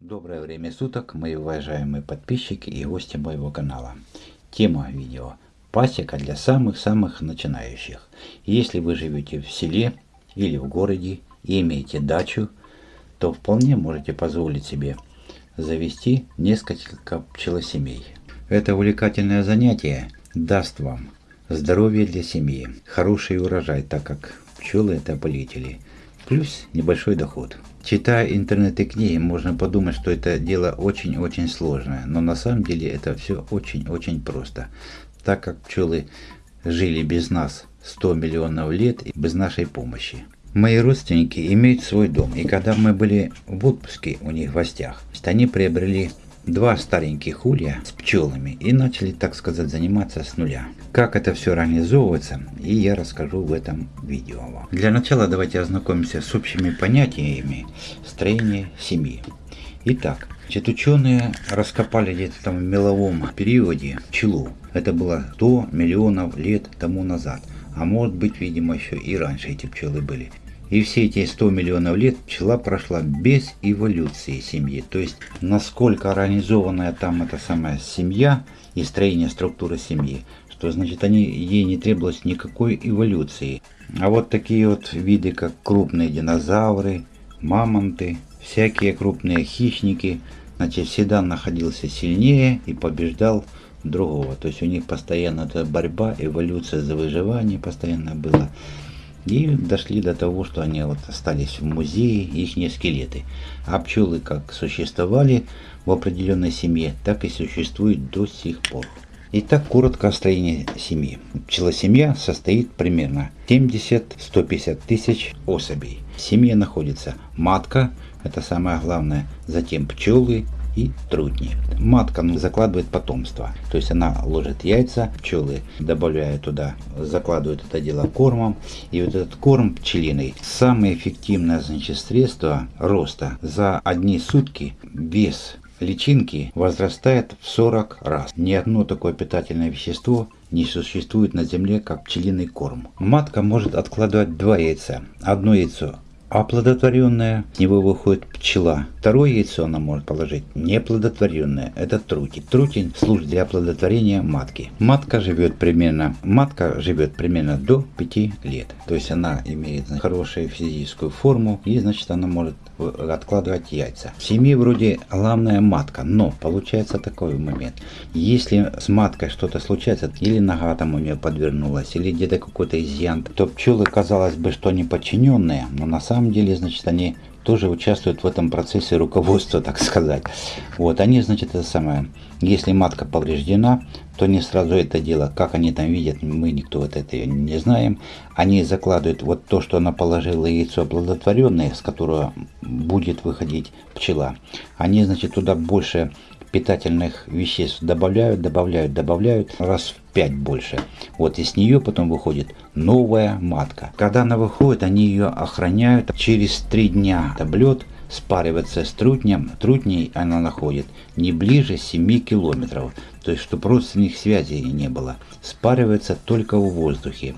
Доброе время суток, мои уважаемые подписчики и гости моего канала. Тема видео Пасека для самых-самых начинающих. Если вы живете в селе или в городе и имеете дачу, то вполне можете позволить себе завести несколько пчелосемей. Это увлекательное занятие даст вам здоровье для семьи, хороший урожай, так как пчелы это полетели, плюс небольшой доход. Читая интернет и книги, можно подумать, что это дело очень-очень сложное, но на самом деле это все очень-очень просто, так как пчелы жили без нас 100 миллионов лет и без нашей помощи. Мои родственники имеют свой дом, и когда мы были в отпуске у них в гостях, они приобрели два стареньких улья с пчелами и начали, так сказать, заниматься с нуля. Как это все организовывается, и я расскажу в этом видео вам. Для начала давайте ознакомимся с общими понятиями строения семьи. Итак, значит, ученые раскопали где-то там в меловом периоде пчелу. Это было 100 миллионов лет тому назад. А может быть, видимо, еще и раньше эти пчелы были. И все эти 100 миллионов лет пчела прошла без эволюции семьи. То есть, насколько организованная там эта самая семья и строение структуры семьи, что значит они, ей не требовалось никакой эволюции. А вот такие вот виды, как крупные динозавры, мамонты, всякие крупные хищники, значит, всегда находился сильнее и побеждал другого. То есть у них постоянно эта борьба, эволюция за выживание постоянно была. И дошли до того, что они вот остались в музее, их не скелеты. А пчелы как существовали в определенной семье, так и существуют до сих пор. Итак, коротко о строении семьи. Пчелосемья состоит примерно 70-150 тысяч особей. В семье находится матка, это самое главное, затем пчелы, и труднее. Матка ну, закладывает потомство, то есть она ложит яйца, пчелы добавляют туда, закладывают это дело кормом, и вот этот корм пчелиный самое эффективное значит, средство роста. За одни сутки вес личинки возрастает в 40 раз. Ни одно такое питательное вещество не существует на Земле, как пчелиный корм. Матка может откладывать два яйца. Одно яйцо оплодотворенное, с него выходит пчела. Второе яйцо она может положить неплодотворенное, это трутень. Трутень служит для оплодотворения матки. Матка живет примерно, матка живет примерно до 5 лет. То есть она имеет хорошую физическую форму и значит она может откладывать яйца. В семье вроде главная матка, но получается такой момент. Если с маткой что-то случается, или нога там у нее подвернулась, или где-то какой-то изъян, то пчелы казалось бы, что они подчиненные, но на самом деле, значит, они тоже участвуют в этом процессе руководства, так сказать. Вот, они, значит, это самое, если матка повреждена, то не сразу это дело, как они там видят, мы никто вот это не знаем. Они закладывают вот то, что она положила яйцо оплодотворенное, с которого будет выходить пчела. Они, значит, туда больше питательных веществ добавляют, добавляют, добавляют раз в 5 больше. Вот из нее потом выходит новая матка. Когда она выходит, они ее охраняют. Через 3 дня таблет спаривается с трутнем. Трутней она находит не ближе 7 километров. То есть, чтобы родственных связей не было. Спаривается только в воздухе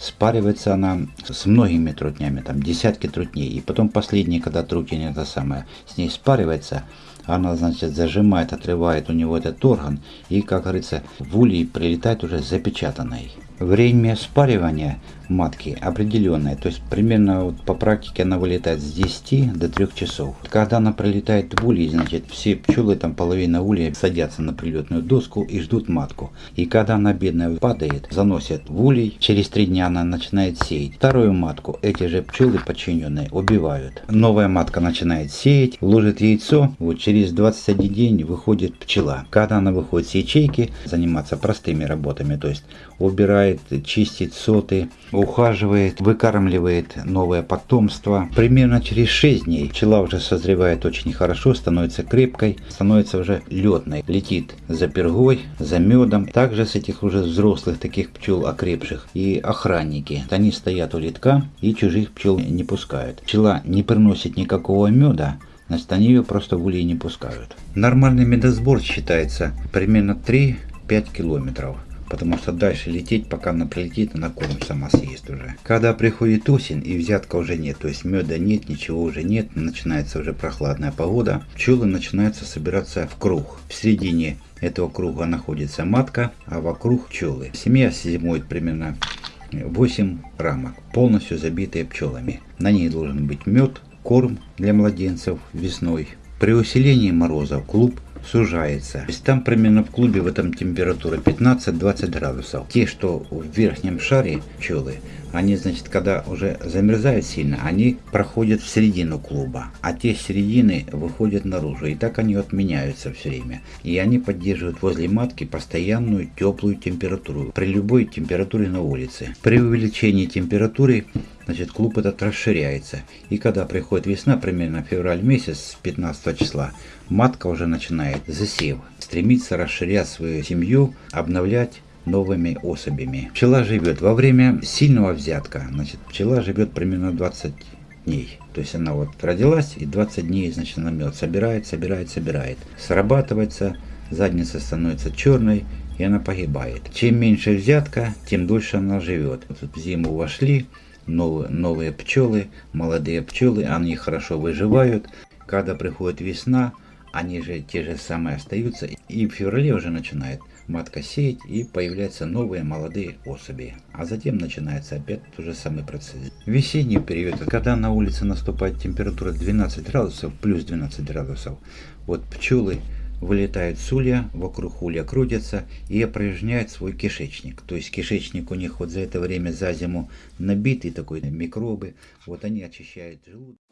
спаривается она с многими трутнями, там десятки трутней. И потом последний, когда трутень это самое, с ней спаривается, она, значит, зажимает, отрывает у него этот орган и, как говорится, в улей прилетает уже запечатанной. Время спаривания матки определенное, то есть примерно вот по практике она вылетает с 10 до 3 часов. Когда она пролетает в улей, значит все пчелы, там половина улья садятся на прилетную доску и ждут матку. И когда она бедная падает, заносят в улей, через 3 дня она начинает сеять. Вторую матку эти же пчелы подчиненные убивают. Новая матка начинает сеять, ложит яйцо, вот через 21 день выходит пчела. Когда она выходит с ячейки, заниматься простыми работами, то есть убирает, чистит соты, ухаживает, выкармливает новое потомство. Примерно через 6 дней пчела уже созревает очень хорошо, становится крепкой, становится уже летной. Летит за пергой, за медом. Также с этих уже взрослых таких пчел окрепших и охранники. Они стоят у литка и чужих пчел не пускают. Пчела не приносит никакого меда, значит они ее просто в улей не пускают. Нормальный медосбор считается примерно 3-5 километров. Потому что дальше лететь, пока она прилетит, она корм сама съест уже. Когда приходит осень и взятка уже нет, то есть меда нет, ничего уже нет, начинается уже прохладная погода, пчелы начинаются собираться в круг. В середине этого круга находится матка, а вокруг пчелы. Семья зимует примерно 8 рамок, полностью забитые пчелами. На ней должен быть мед, корм для младенцев весной. При усилении морозов клуб сужается. То есть там примерно в клубе в этом температура 15-20 градусов. Те, что в верхнем шаре пчелы, они, значит, когда уже замерзают сильно, они проходят в середину клуба, а те середины выходят наружу. И так они отменяются все время. И они поддерживают возле матки постоянную теплую температуру при любой температуре на улице. При увеличении температуры значит клуб этот расширяется. И когда приходит весна, примерно февраль месяц, 15 числа, матка уже начинает засев, стремится расширять свою семью, обновлять новыми особями. Пчела живет во время сильного взятка. Значит, пчела живет примерно 20 дней. То есть она вот родилась и 20 дней, значит, она мед собирает, собирает, собирает. Срабатывается, задница становится черной, и она погибает. Чем меньше взятка, тем дольше она живет. Вот в зиму вошли, новые, новые пчелы, молодые пчелы, они хорошо выживают. Когда приходит весна, они же те же самые остаются. И в феврале уже начинает матка сеять и появляются новые молодые особи. А затем начинается опять тот же самый процесс. Весенний период, когда на улице наступает температура 12 градусов, плюс 12 градусов, вот пчелы вылетают с улья, вокруг улья крутятся и опорожняют свой кишечник. То есть кишечник у них вот за это время за зиму набитый такой микробы. Вот они очищают желудок.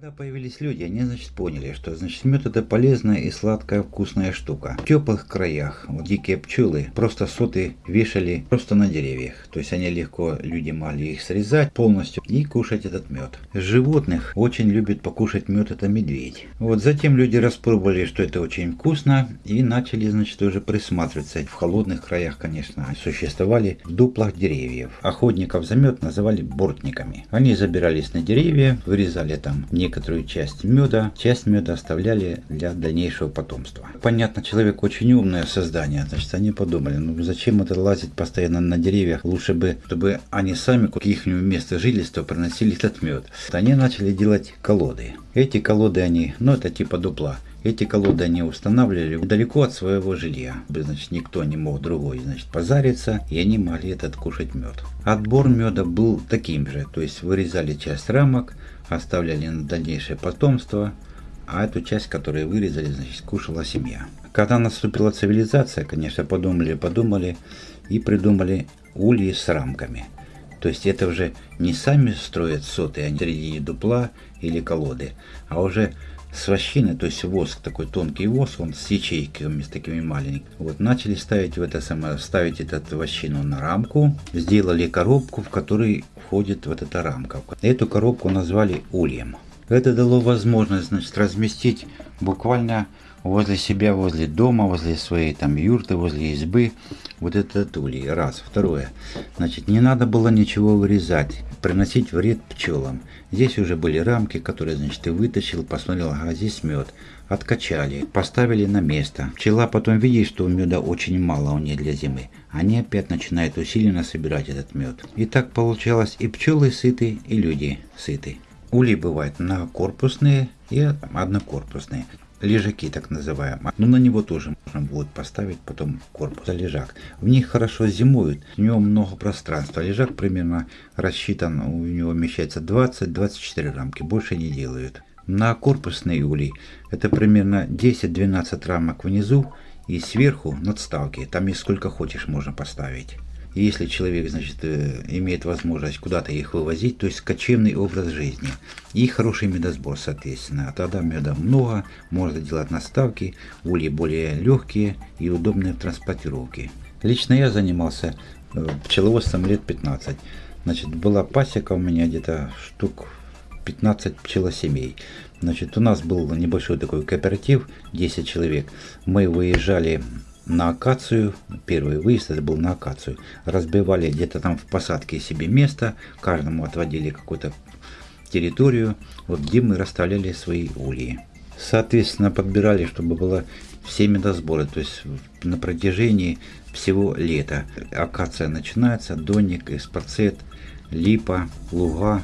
Когда появились люди, они, значит, поняли, что, значит, мед это полезная и сладкая вкусная штука. В теплых краях вот, дикие пчелы просто соты вешали просто на деревьях. То есть они легко, люди могли их срезать полностью и кушать этот мед. Животных очень любит покушать мед это медведь. Вот затем люди распробовали, что это очень вкусно и начали, значит, уже присматриваться. В холодных краях, конечно, существовали в дуплах деревьев. Охотников за мед называли бортниками. Они забирались на деревья, вырезали там не некоторую часть меда, часть меда оставляли для дальнейшего потомства. Понятно, человек очень умное создание, значит они подумали, ну зачем это лазить постоянно на деревьях, лучше бы, чтобы они сами к их место жительства приносили этот мед. Они начали делать колоды. Эти колоды они, ну это типа дупла, эти колоды они устанавливали далеко от своего жилья. Значит, никто не мог другой значит, позариться, и они могли этот кушать мед. Отбор меда был таким же, то есть вырезали часть рамок, оставляли на дальнейшее потомство, а эту часть, которую вырезали, значит, кушала семья. Когда наступила цивилизация, конечно, подумали, подумали и придумали ульи с рамками. То есть это уже не сами строят соты, а не среди дупла или колоды, а уже с вощины, то есть воск, такой тонкий воск, он с ячейками, с такими маленькими. Вот начали ставить в это самое, ставить этот вощину на рамку, сделали коробку, в которой входит вот эта рамка. Эту коробку назвали ульем. Это дало возможность, значит, разместить буквально возле себя, возле дома, возле своей там юрты, возле избы вот этот улей. Раз. Второе. Значит, не надо было ничего вырезать, приносить вред пчелам. Здесь уже были рамки, которые, значит, ты вытащил, посмотрел, ага, здесь мед. Откачали, поставили на место. Пчела потом видит, что меда очень мало у нее для зимы. Они опять начинают усиленно собирать этот мед. И так получалось и пчелы сыты, и люди сыты. Ули бывают многокорпусные и однокорпусные лежаки так называемые. Но на него тоже можно будет поставить потом корпус лежак. В них хорошо зимуют, у него много пространства. Лежак примерно рассчитан, у него вмещается 20-24 рамки, больше не делают. На корпусный улей это примерно 10-12 рамок внизу и сверху надставки. Там и сколько хочешь можно поставить если человек, значит, э, имеет возможность куда-то их вывозить, то есть кочевный образ жизни и хороший медосбор, соответственно. А тогда меда много, можно делать наставки, ульи более легкие и удобные в транспортировке. Лично я занимался э, пчеловодством лет 15. Значит, была пасека у меня где-то штук 15 пчелосемей. Значит, у нас был небольшой такой кооператив, 10 человек. Мы выезжали на акацию, первый выезд это был на акацию, разбивали где-то там в посадке себе место, каждому отводили какую-то территорию, вот где мы расставляли свои ульи. Соответственно, подбирали, чтобы было все медосборы, то есть на протяжении всего лета. Акация начинается, доник, эспарцет, липа, луга,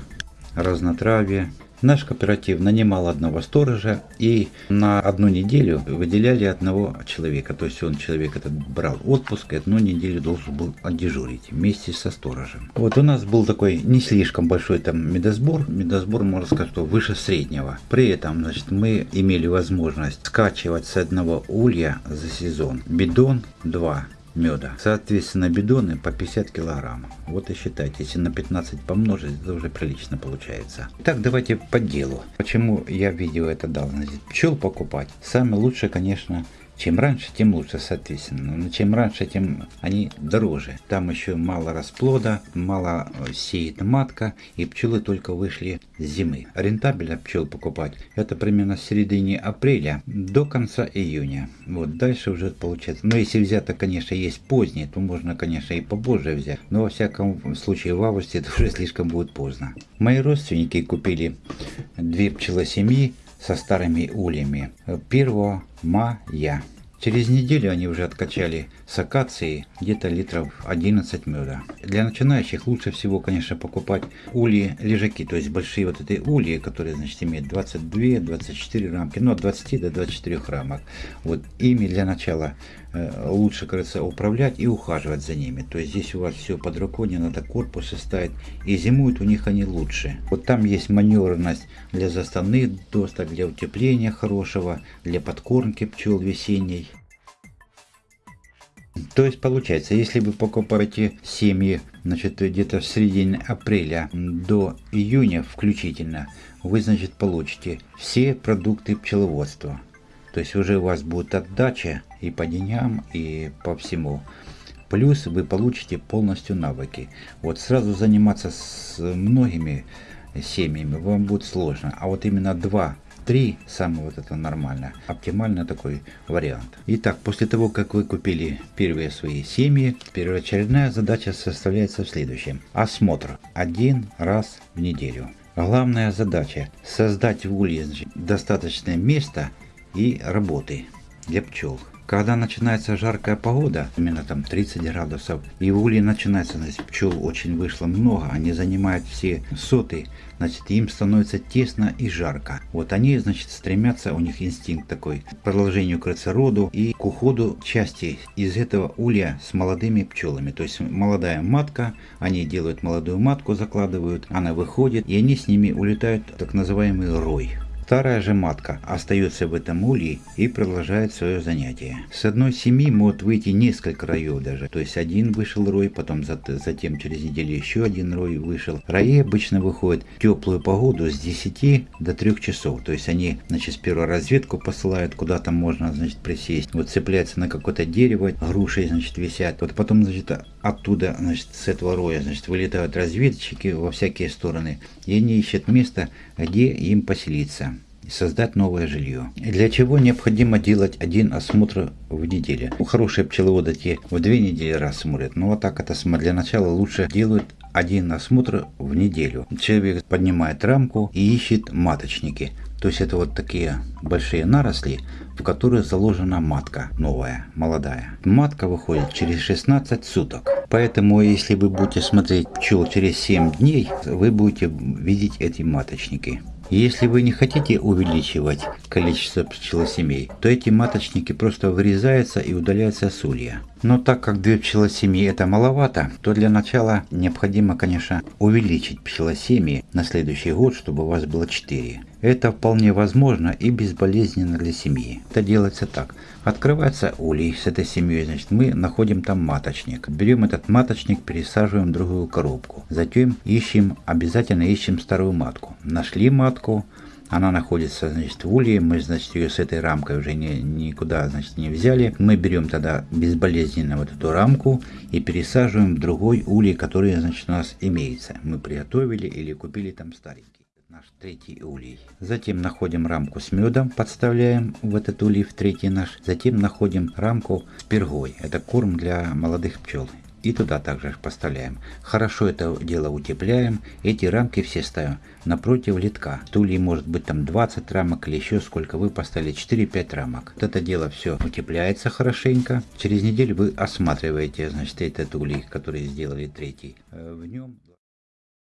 разнотравие, Наш кооператив нанимал одного сторожа и на одну неделю выделяли одного человека. То есть он, человек этот, брал отпуск и одну неделю должен был отдежурить вместе со сторожем. Вот у нас был такой не слишком большой там медосбор. Медосбор, можно сказать, что выше среднего. При этом, значит, мы имели возможность скачивать с одного улья за сезон бидон 2 меда. Соответственно, бидоны по 50 килограмм. Вот и считайте, если на 15 помножить, это уже прилично получается. Так, давайте по делу. Почему я видео это дал? Значит, пчел покупать. Самое лучшее, конечно, чем раньше, тем лучше, соответственно. Но чем раньше, тем они дороже. Там еще мало расплода, мало э, сеет матка, и пчелы только вышли с зимы. Рентабельно пчел покупать это примерно с середины апреля до конца июня. Вот дальше уже получается. Но если взято, конечно, есть позднее, то можно, конечно, и побольше взять. Но во всяком случае в августе это уже слишком будет поздно. Мои родственники купили две пчелосемьи со старыми ульями 1 мая. Через неделю они уже откачали с акации где-то литров 11 меда. Для начинающих лучше всего, конечно, покупать ульи лежаки, то есть большие вот эти ульи, которые, значит, имеют 22-24 рамки, ну, от 20 до 24 рамок. Вот ими для начала лучше, кажется, управлять и ухаживать за ними. То есть здесь у вас все под рукой, не надо корпусы ставить. И зимуют у них они лучше. Вот там есть маневренность для заставных досток, для утепления хорошего, для подкормки пчел весенней. То есть получается, если вы покупаете семьи значит, где-то в середине апреля до июня включительно, вы значит, получите все продукты пчеловодства. То есть уже у вас будет отдача и по деньгам, и по всему. Плюс вы получите полностью навыки. Вот сразу заниматься с многими семьями вам будет сложно. А вот именно два 3 самое вот это нормально, оптимально такой вариант. Итак, после того, как вы купили первые свои семьи, первоочередная задача составляется в следующем. Осмотр один раз в неделю. Главная задача создать в улье достаточное место и работы для пчел. Когда начинается жаркая погода, именно там 30 градусов, и в улье начинается, значит, пчел очень вышло много, они занимают все соты, значит, им становится тесно и жарко. Вот они, значит, стремятся, у них инстинкт такой, к продолжению роду и к уходу части из этого улья с молодыми пчелами. То есть молодая матка, они делают молодую матку, закладывают, она выходит, и они с ними улетают так называемый рой. Старая же матка остается в этом улье и продолжает свое занятие. С одной семьи может выйти несколько роев даже. То есть один вышел рой, потом затем через неделю еще один рой вышел. Рои обычно выходят в теплую погоду с 10 до 3 часов. То есть они значит, сперва разведку посылают, куда там можно значит, присесть. Вот цепляются на какое-то дерево, груши значит, висят. Вот потом значит, оттуда значит, с этого роя значит, вылетают разведчики во всякие стороны. И они ищут место, где им поселиться создать новое жилье. Для чего необходимо делать один осмотр в неделю. Хорошие пчеловоды те в две недели раз смотрят, но вот так это для начала лучше делают один осмотр в неделю. Человек поднимает рамку и ищет маточники. То есть это вот такие большие наросли, в которые заложена матка новая, молодая. Матка выходит через 16 суток. Поэтому если вы будете смотреть пчел через 7 дней, вы будете видеть эти маточники. Если вы не хотите увеличивать количество пчелосемей, то эти маточники просто вырезаются и удаляются с улья. Но так как две пчелосемьи это маловато, то для начала необходимо, конечно, увеличить пчелосемьи на следующий год, чтобы у вас было 4. Это вполне возможно и безболезненно для семьи. Это делается так. Открывается улей с этой семьей, значит мы находим там маточник. Берем этот маточник, пересаживаем в другую коробку. Затем ищем, обязательно ищем старую матку. Нашли матку, она находится, значит, в улье, мы, значит, ее с этой рамкой уже не, никуда, значит, не взяли. Мы берем тогда безболезненно вот эту рамку и пересаживаем в другой улей, который, значит, у нас имеется. Мы приготовили или купили там старенький. Третий улей. Затем находим рамку с медом, подставляем в этот улей, в третий наш. Затем находим рамку с пергой. Это корм для молодых пчел. И туда также поставляем. Хорошо это дело утепляем. Эти рамки все ставим напротив литка. В улей может быть там 20 рамок или еще сколько вы поставили. 4-5 рамок. Вот это дело все утепляется хорошенько. Через неделю вы осматриваете, значит, этот улей, который сделали третий. Э, В нем...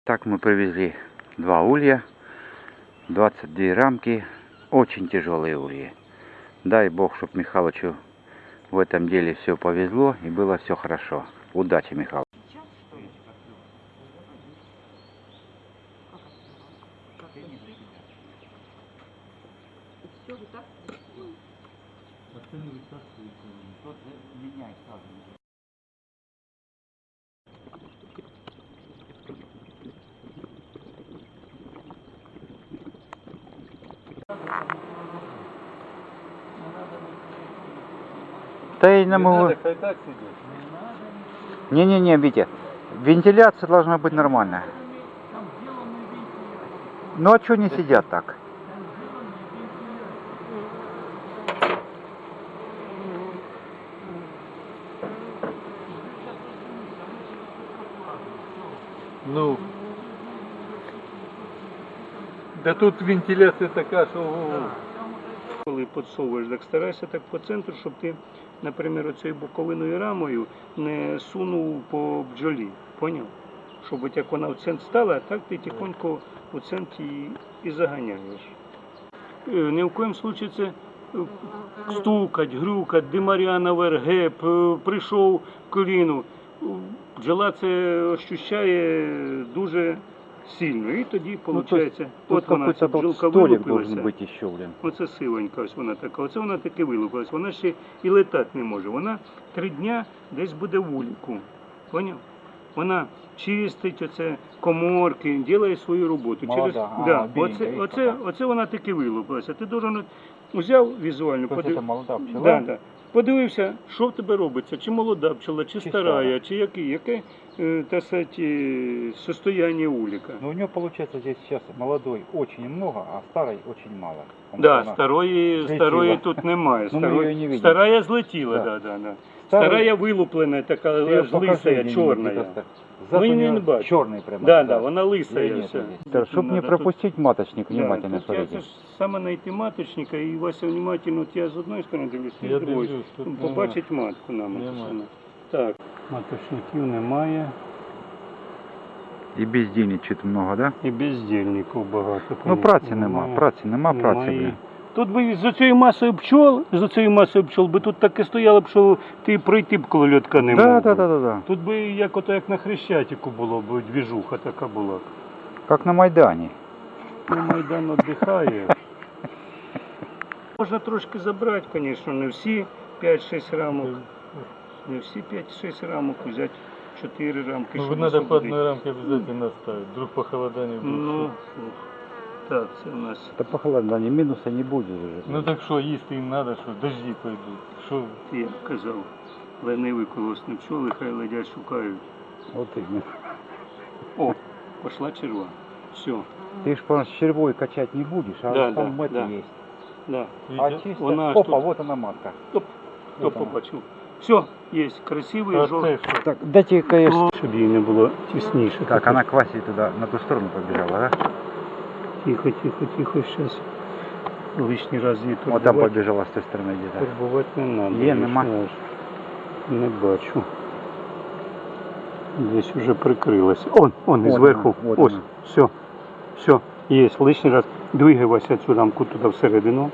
Так мы привезли два улья. 22 рамки. Очень тяжелые ульи. Дай бог, чтобы Михалычу в этом деле все повезло и было все хорошо. Удачи, Михаил. Да я не могу. хай так сидит. Не-не-не, Витя. Вентиляция должна быть нормальная. Ну а что не сидят так? Ну. Да тут вентиляція така, що. ого-го. Коли підсовуєш, так старайся так по центру, щоб ти, наприклад, оцією боковиною рамою не сунув по бджолі. Поняв? Щоб от як вона в центр стала, так ти тихонько у центр і, і заганяєш. Е, Ні в коєму случаї це е, стукать, грюкать, димаря наверх, геп, е, прийшов коліну. Бджола це ощущає дуже сильно. І тоді виходить, от вона ця бджолка вилупилася. еще, блин. Оце сивонька, ось вона така. Оце вона таки вилупилась. Вона ще і летати не може. Вона три дня десь буде в уліку. Поняв? Вона чистить оце коморки, робить свою роботу. Молода, а, да, біленька, оце, і оце, оце вона таки вилупилася. Ти должен от взяв візуально, То есть подив- это молода пчела? Да, да. Подивився, що в тебе робиться, чи молода пчела, чи, Чи старая, чи який, яке та так сказать, е, состояние уліка. Но у нього получается здесь сейчас молодой очень много, а старой очень мало. Да, старої, старої тут немає. Ну, Старої- ну, не старая злетіла, Да. да, да, да. старая- Старая вилуплена, така Ты её аж покажи лисая, где-нибудь чорная. где-то ста- Зад Ну, у я неё не бачу. черный прямо. Да, зад. да, вона лисая Её нету вся. здесь. Чтобы не Надо пропустить маточник, тут- внимательно да, тут я смотрите. це ж саме знайти маточника, і Вася внимательно, от я з одної сторони дивлюсь, ти Я з другої. дивлюсь, тут Ну, нема. Побачить матку нам. Нема. написано. Так, маточників немає. І бездельничать много, да? І бездільників багато. Ну конечно, праці нема, немає. праці нема, праці, Немає. блін. Тут би за цією масою пчол, за цією масою пчол би тут таке стояло б, що ти пройти б коло льотка не мог. Да, да, да, да, да. Тут би як ото як на Хрещатику було б двіжуха така була. Как на Майдані. Ну, Майдан віддихає. Можна трошки забрати, звісно, не всі 5-6 рамок. Не всі 5-6 рамок, взяти 4 рамки. Ну, щоб надо по освободити. одной рамке обязательно ставить. Вдруг похолодание будет. Ну, так, це у нас. Та похолодання, мінуса не буде вже. Ну так что, їсти їм надо, що дожди пойдут. Що? Ти як казав, ленивий колосні пчоли, хай ледять шукають. От іменно. О, пошла черва. Все, Ты ж по червой качать не будешь, а Да, там да, это да. есть. да. А Видите? чисто, Вона аж опа, тут- вот она матка. Топ, хто Вот она. побачив. Все, є, красивий, А жовтий. це що? Так, дайте конечно. Щоб їй не було тісніше. Так, она к Васе туда, на ту сторону побежала, да? Тихо, тихо, тихо, сейчас. Лишній раз її Вот там турбувати, побежала с той стороны где-то. турбувати не треба. Є, нема? Не бачу. Десь вже прикрилась. Он, он, Вот зверху. вона, вот Ось, вона. все, все, є. Лишній раз двигайся цю рамку туди всередину.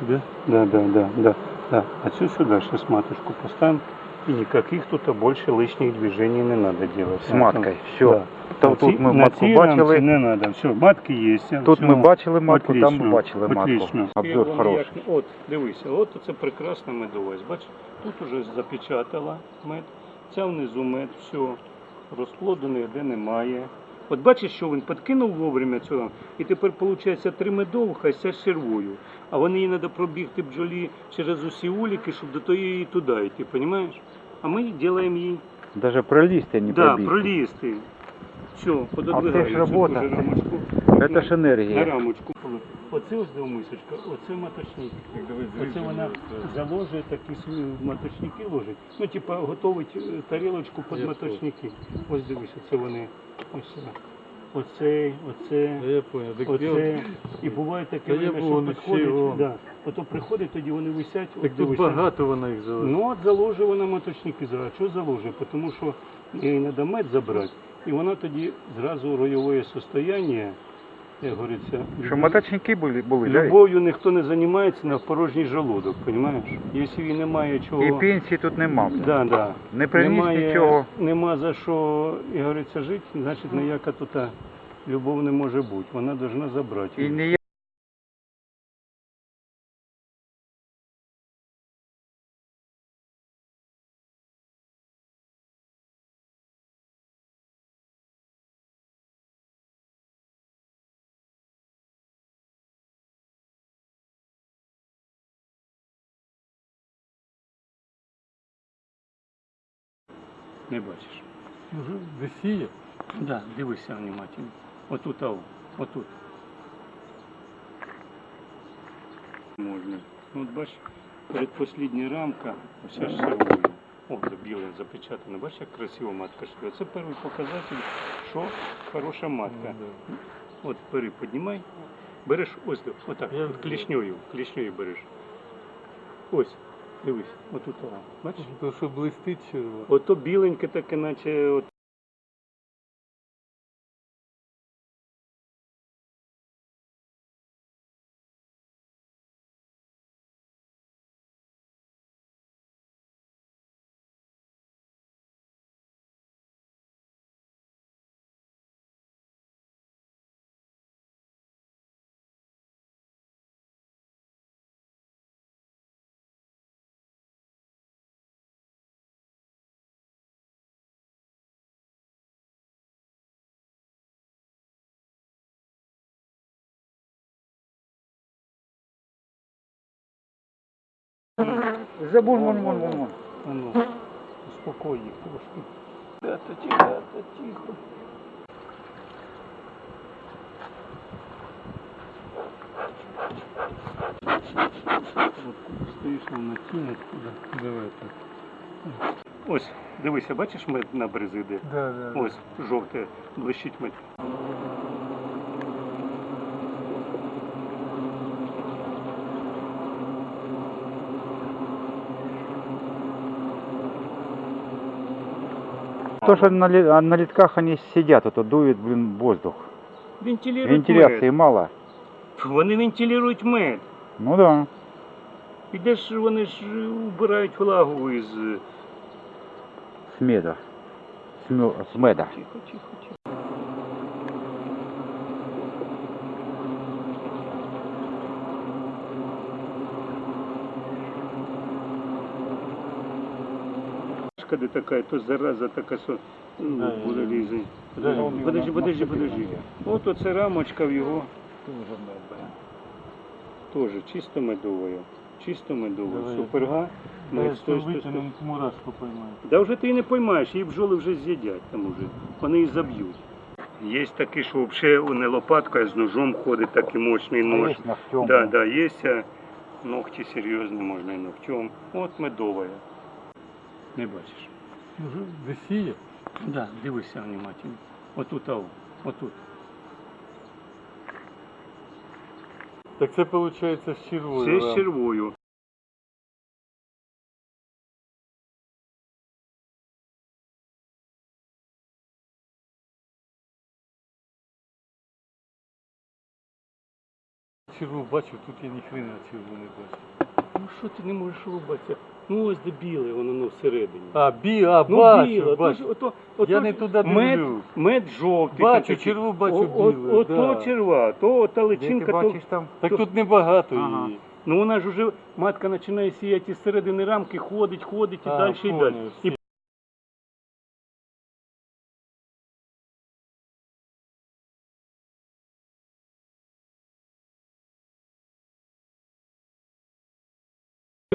Сюди? Да, да, да, да, да. А цю сюди сейчас матушку поставим. И никаких тут больше лишних движений не надо делать. С маткой, все. Да. Там, тут ми матку бачили, Не надо, все, матки є. тут все. ми бачили матку, там ми бачили матку. Обзор хороший. як- От, дивися, от це прекрасна медовець. Бач, тут уже запечатала мед, ця внизу мед, все, розплоду ніде немає. От бачиш, що він підкинув вовремя цього, і тепер виходить три медовуха і ця з червою. А вони їй треба пробігти бджолі через усі уліки, щоб до тої і туди йти, розумієш? А ми робимо їй Даже пролисты не да, пробили. пролізти. Все, А це пододвигаю ж цю робота. дуже рамочку. Это ж на энергия. рамочку. Оце ось до мисочка, оце маточник. Оце вона заложить, такі свої маточники ложить. Ну, типа, готовить е, тарілочку під маточники. Ось дивись, оце вони. Ось це. Оцей, оце. Я понял. Так, я Оце і буває таке, Та я время, що всього. да. ото приходить, тоді вони висять, так тут багато вона їх залишила. Ну от заложив вона маточники зараз. Чого заложив? Тому що їй треба мед забрати, і вона тоді зразу ройове состояння, як говориться, Що моточники були, були да? любов'ю ніхто не займається на порожній желудок, розумієш? Якщо він немає чого. І пенсії тут нема. Да, да. Не приніс немає, нічого. Нема за що, як говориться, жити, значить ніяка тут любов не може бути. Вона повинна забрати. І її. Не бачиш. Уже весіє. Да, дивися внимательно. Отут, ау, отут. Можна. Ну, от бачиш, передпослідня рамка, ось аж сервою. О, це біле запечатане. Бачиш, як красиво матка шила. Це перший показатель, що хороша матка. От бери, піднімай. Береш ось так, отак, клішньою, клішньою береш. Ось, дивись, отут, ау. бачиш? То, що блистить. Ото біленьке таке, наче от Забуль, вон, вон, вон, вон. А Ну, успокой їх трошки. Ребята, ребята, тихо. Вот стоїш на тінь откуда. Давай так. Ось, дивися, бачиш мед на бризиди? Да, да. да. Ось, жовте, блищить мед. То, что на, ли- на литках они сидят, это дует, блин, воздух. Вентилюють Вентиляции мед. мало. Вони вентилюють мед. Ну да. Ідеш, вони ж убирають влагу із... С меда. С, мё- с меда. Тихо, тихо, тихо. Когда такая, то зараза така, що ну, буде я- Подожди, подожди, подожди, подожди. От оце рамочка в його теж чисто медовою. Чисто медовою. Суперга. Що стой, стой, стой. мурашку поймаю. Да вже ти і не поймаєш, її бджоли вже з'їдять там уже. Вони її заб'ють. Є такі, що взагалі не лопаткою, а з ножом ходить такий мощний нож. Да, да, є ногті серйозні, можна і ногтем. От медова. Не бачиш. Уже весіє. Да, дивися внимательно. Отут, ау, отут. Так це виходить з червою. Це з да. червою. Черву бачив, тут я ніхрена черву не бачу. Ну що ти не можеш рубатися? Ну ось де біле, воно ну, всередині. А, бі, а, Ну, бачу, біле, бачу. ото, ото, ото, Я не туди мед, дивлюсь. мед жовтий. Бачу, такий. черву бачу О- білу, Ото да. черва, то та Где ти личинка, то... там? Так тут небагато Ага. її. Ну вона ж уже, матка починає сіяти з середини рамки, ходить, ходить і А, далі і понял, далі. І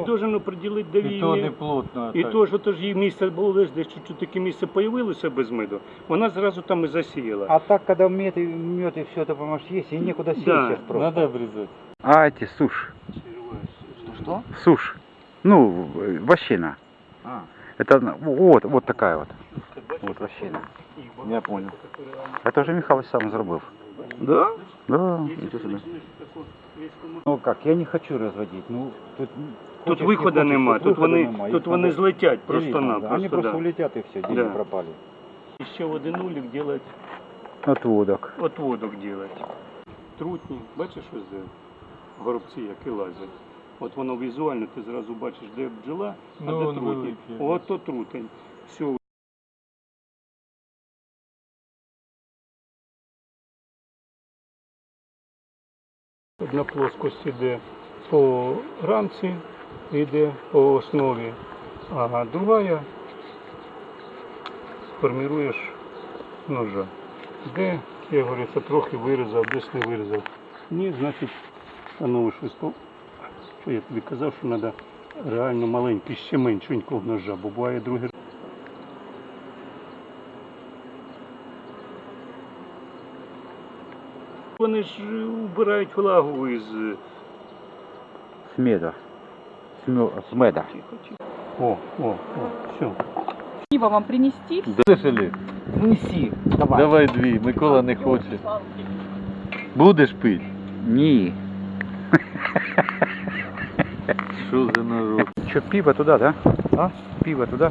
должен приділити де І її. то не плотно. І так. то, що то ж їй місце було десь, десь чуть-чуть таке місце появилося без меду, вона зразу там і засіяла. А так, когда мед и, мед и все это, понимаешь, есть, и некуда сесть Да. сейчас просто. Надо обрезать. А эти сушь. Что? Сушь. Ну, э, вощина. А, Это ну, вот, вот такая вот. вот вощина. Я понял. Это же Михайлович сам зробив. Да? Да. Ничего себе. Ну как, я не хочу разводить. Ну, тут, Тут хочешь, не виходу хочешь, нема, тут виходу вони, нема, тут їх вони надо злетять ділити надо. просто-напросто. Они просто Да. улетят и все, деньги Да. пропали. І ще один улік делать, Отводок. отводок делать. Трутні, бачиш ось де горобці, які лазять. От воно візуально, ти зразу бачиш, де бджола, а Ну, де он трутень. великий. От то трутень. Все, Одна плоскость йде по рамці, йде по основі, а друга формируєш ножа. Де, як говориться, трохи вирізав, десь не вирізав. Ні, значить, воно щось по. Що я тобі казав, що треба реально маленький, ще меншенького ножа, бо буває другий. Вони ж убирають влагу із. е, С меда. С, мё- с меда. Тихо, тихо. О, о, о, все. Пиво вам принести? Слышали? Неси, давай. Давай дві, Микола не хоче. Будеш пити? Ні. Що за народ? Что, пиво туда, да? А? Пиво туда?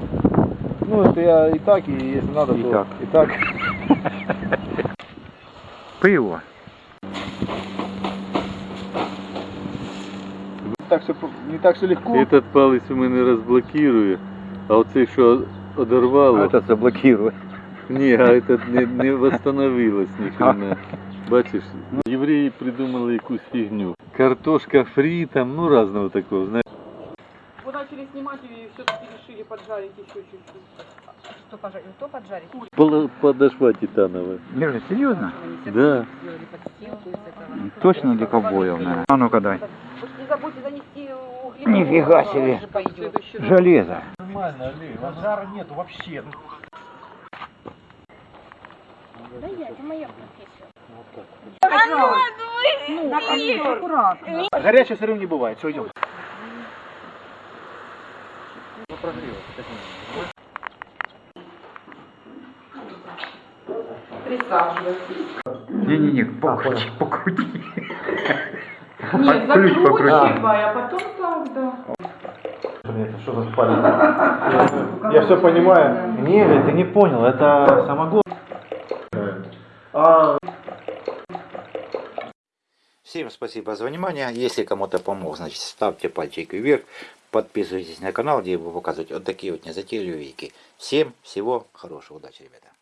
Ну, это я и так, и если надо, И то так. и так. Пиво. Так все, не так все легко. Этот палець у мене розблокує, а оцей, що одорвало, Этот заблокирует. ні, а этот не, не восстановилось ніхрена. Бачиш, євреї придумали якусь фігню. Картошка фрі, там, ну разного такого, знаєш. Вы начали снимать и все-таки решили поджарить еще чуть-чуть. Что пожарить? То поджарить? Пола- Подошва титанова. Лежа, серьезно? Да. Сделали подстилку из этого. Точно для ковбоев, наверное. А ну-ка дай. Вы ж не забудьте занести угли. Нифига себе. Же пойдет. Железо. Нормально, Али, жара нету вообще. Да я, это моя профессия. Ну, аккуратно. Горячее сырым не бывает, все, идем. Присаживайтесь. Не-не-не, покрути, покрути. Нет, закручивай, а потом так. Это что за спальня? Я все понимаю. Не, ты не понял, это самогон. А Всем спасибо за внимание. Если кому-то помог, значит ставьте пальчик вверх. Подписывайтесь на канал, где я буду показывать вот такие вот незатейливые вики. Всем всего хорошего. Удачи, ребята.